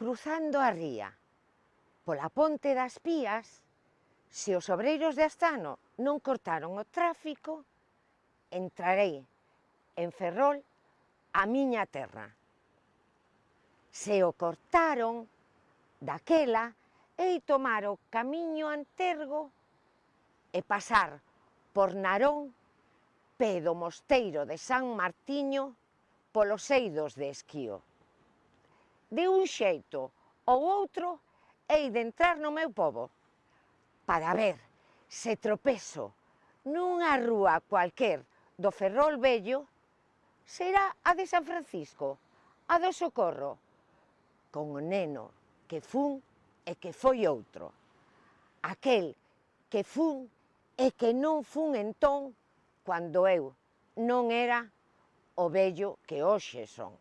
cruzando a ría pola ponte das Pías, se os obreiros de Astano non cortaron o tráfico, entrarei en Ferrol a miña terra. Se o cortaron, daquela, ei tomar o camiño antergo e pasar por Narón, pedo mosteiro de San Martiño, polos eidos de Esquío de un xeito ou outro hei de entrar no meu povo para ver se tropezo nunha rúa cualquer do Ferrol Vello será a de San Francisco, a do Socorro, con o neno que fun e que foi outro. Aquel que fun e que non fun entón cando eu non era o vello que hoxe son.